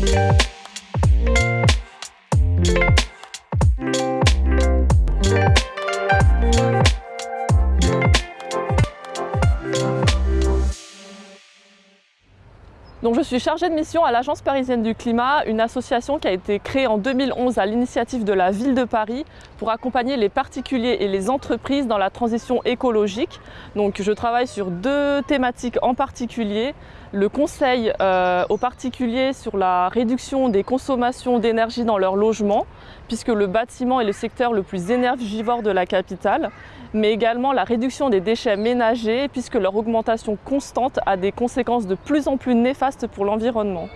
Thank you. Donc je suis chargée de mission à l'Agence parisienne du climat, une association qui a été créée en 2011 à l'initiative de la ville de Paris pour accompagner les particuliers et les entreprises dans la transition écologique. Donc je travaille sur deux thématiques en particulier. Le conseil euh, aux particuliers sur la réduction des consommations d'énergie dans leur logement, puisque le bâtiment est le secteur le plus énergivore de la capitale mais également la réduction des déchets ménagers puisque leur augmentation constante a des conséquences de plus en plus néfastes pour l'environnement.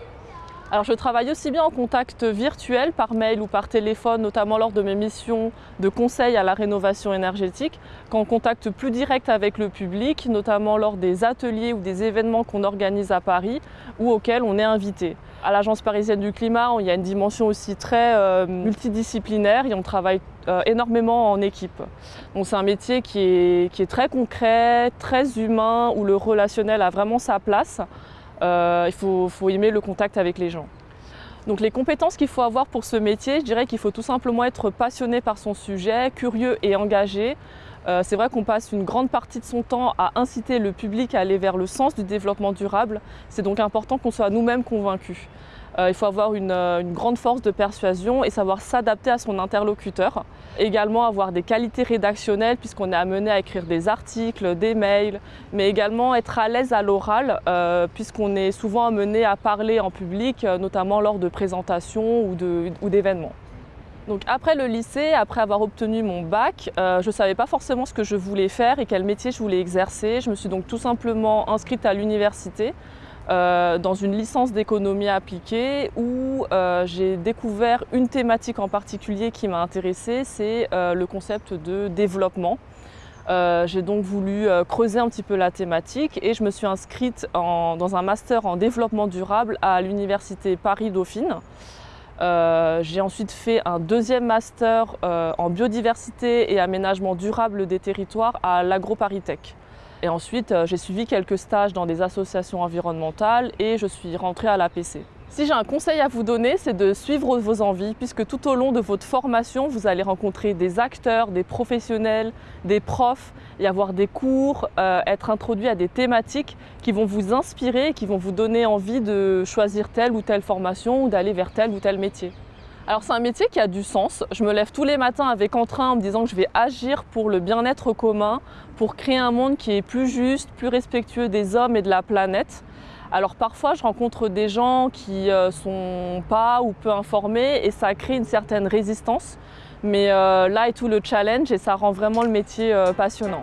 Alors je travaille aussi bien en contact virtuel, par mail ou par téléphone, notamment lors de mes missions de conseil à la rénovation énergétique, qu'en contact plus direct avec le public, notamment lors des ateliers ou des événements qu'on organise à Paris ou auxquels on est invité. À l'Agence parisienne du climat, il y a une dimension aussi très euh, multidisciplinaire et on travaille euh, énormément en équipe. Donc c'est un métier qui est, qui est très concret, très humain, où le relationnel a vraiment sa place. Euh, il faut, faut, aimer le contact avec les gens. Donc les compétences qu'il faut avoir pour ce métier, je dirais qu'il faut tout simplement être passionné par son sujet, curieux et engagé. Euh, c'est vrai qu'on passe une grande partie de son temps à inciter le public à aller vers le sens du développement durable. C'est donc important qu'on soit nous-mêmes convaincus. Euh, il faut avoir une, une, grande force de persuasion et savoir s'adapter à son interlocuteur. Également avoir des qualités rédactionnelles puisqu'on est amené à écrire des articles, des mails, mais également être à l'aise à l'oral euh, puisqu'on est souvent amené à parler en public, euh, notamment lors de présentations ou d'événements. Donc après le lycée, après avoir obtenu mon bac, euh, je ne savais pas forcément ce que je voulais faire et quel métier je voulais exercer. Je me suis donc tout simplement inscrite à l'université euh, dans une licence d'économie appliquée où euh, j'ai découvert une thématique en particulier qui m'a intéressée, c'est le concept de développement. j'ai donc voulu creuser un petit peu la thématique et je me suis inscrite dans un master en développement durable à l'université Paris-Dauphine. J'ai ensuite fait un deuxième master en biodiversité et aménagement durable des territoires à l'AgroParisTech. Et ensuite, euh, j'ai suivi quelques stages dans des associations environnementales et je suis rentrée à l'APC. Si j'ai un conseil à vous donner, c'est de suivre vos envies, puisque tout au long de votre formation, vous allez rencontrer des acteurs, des professionnels, des profs, y avoir des cours, euh, être introduit à des thématiques qui vont vous inspirer, qui vont vous donner envie de choisir telle ou telle formation ou d'aller vers tel ou tel métier. Alors c'est un métier qui a du sens. Je me lève tous les matins avec entrain en me disant que je vais agir pour le bien-être commun, pour créer un monde qui est plus juste, plus respectueux des hommes et de la planète. Alors parfois je rencontre des gens qui euh, sont pas ou peu informés et ça crée une certaine résistance. Mais euh, là est tout le challenge et ça rend vraiment le métier euh, passionnant.